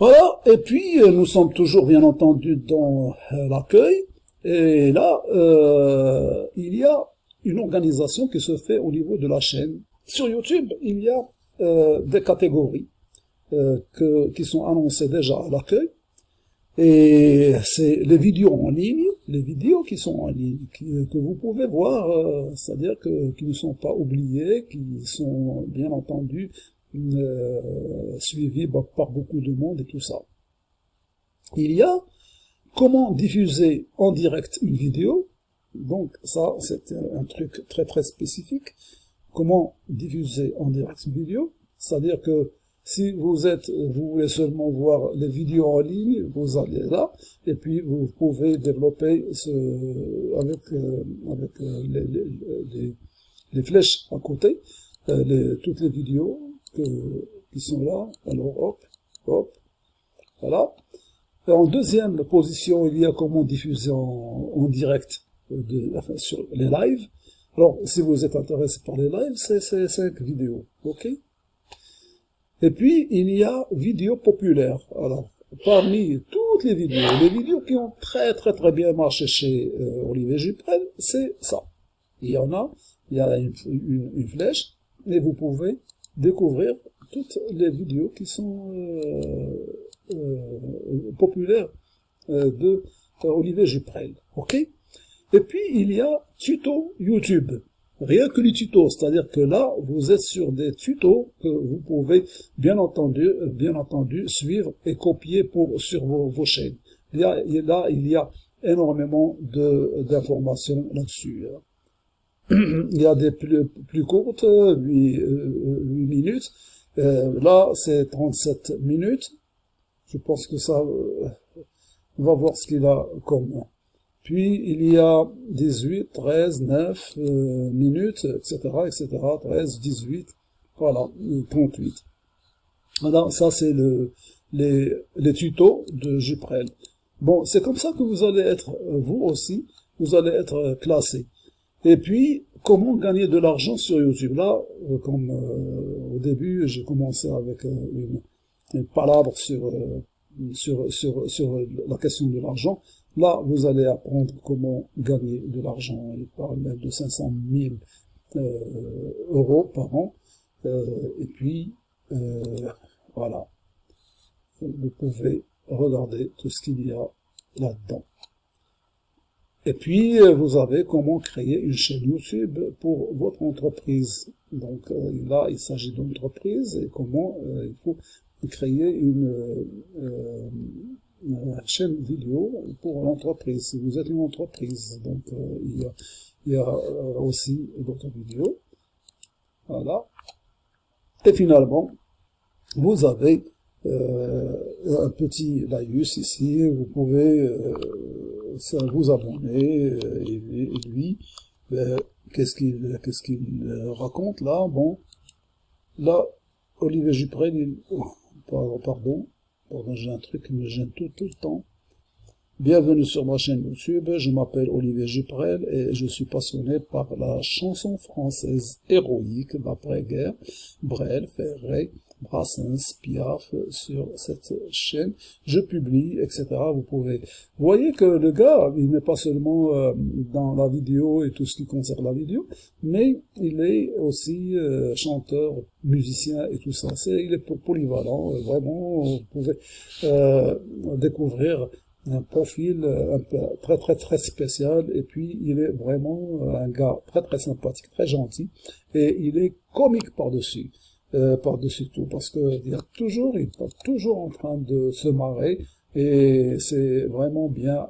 Voilà, et puis euh, nous sommes toujours bien entendu dans euh, l'accueil, et là, euh, il y a une organisation qui se fait au niveau de la chaîne. Sur YouTube, il y a des catégories que, qui sont annoncées déjà à l'accueil, et c'est les vidéos en ligne, les vidéos qui sont en ligne, que vous pouvez voir, c'est-à-dire que qui ne sont pas oubliées, qui sont bien entendu euh, suivi par beaucoup de monde et tout ça. Il y a comment diffuser en direct une vidéo. Donc ça, c'est un truc très très spécifique. Comment diffuser en direct une vidéo C'est-à-dire que si vous êtes, vous voulez seulement voir les vidéos en ligne, vous allez là, et puis vous pouvez développer ce, avec, euh, avec euh, les, les, les, flèches à côté, les, toutes les vidéos, qui sont là. Alors, hop, hop, voilà. Et en deuxième position, il y a comment diffuser en, direct de, enfin, sur les lives. Alors, si vous êtes intéressé par les lives, c'est cinq vidéos, ok? Et puis, il y a vidéos populaires. Alors, parmi toutes les vidéos, les vidéos qui ont très très très bien marché chez euh, Olivier Juprel, c'est ça. Il y en a, il y a une, une flèche, et vous pouvez découvrir toutes les vidéos qui sont euh, euh, populaires euh, de Olivier Juprel. Ok? Et puis, il y a tuto YouTube. Rien que les tutos, c'est-à-dire que là, vous êtes sur des tutos que vous pouvez, bien entendu, bien entendu suivre et copier pour, sur vos, chaînes. Il là, il y a énormément d'informations là-dessus. Il y a des plus, courtes, 8, euh, 8 euh, minutes. Euh, là, c'est 37 minutes. Je pense que ça, on va voir ce qu'il a comme. Puis, il y a 18, 13, 9 minutes, etc., etc., 13, 18, voilà, 38. Voilà, ça c'est le, les, les tutos de Juprel. Bon, c'est comme ça que vous allez être, vous aussi, vous allez être classé. Et puis, comment gagner de l'argent sur YouTube? Là, euh, comme euh, au début, j'ai commencé avec euh, une, une palabre sur, sur, sur, sur la question de l'argent. Là, vous allez apprendre comment gagner de l'argent. Il parle même de 500 000 euros par an. et puis, voilà. Vous pouvez regarder tout ce qu'il y a là-dedans. Et puis, euh, vous avez comment créer une chaîne YouTube pour votre entreprise. Donc euh, là, il s'agit d'entreprise et comment euh, il faut créer une, chaîne vidéo pour l'entreprise. Si vous êtes une entreprise, donc il y a, il y a aussi d'autres vidéos. Voilà. Et finalement, vous avez un petit laïus ici. Vous pouvez ça vous abonner, euh, et, lui, ben, qu'est-ce qu'il qu'est-ce euh, raconte là? Bon, là, Olivier Juprel, il... Oh, pardon, pardon, j'ai un truc qui me gêne tout, tout le temps. Bienvenue sur ma chaîne YouTube, je m'appelle Olivier Juprel et je suis passionné par la chanson française héroïque d'après-guerre, Brel, Ferré, Brassens, Piaf sur cette chaîne. Je publie, etc. Vous pouvez. Vous voyez que le gars, il n'est pas seulement euh, dans la vidéo et tout ce qui concerne la vidéo, mais il est aussi euh, chanteur, musicien et tout ça. C'est, il est polyvalent. Euh, vraiment, vous pouvez découvrir un profil un peu, très très très spécial et puis il est vraiment un gars très très sympathique, très gentil et il est comique par-dessus. Euh, par-dessus tout, parce que a toujours, il est toujours en train de se marrer, et c'est vraiment bien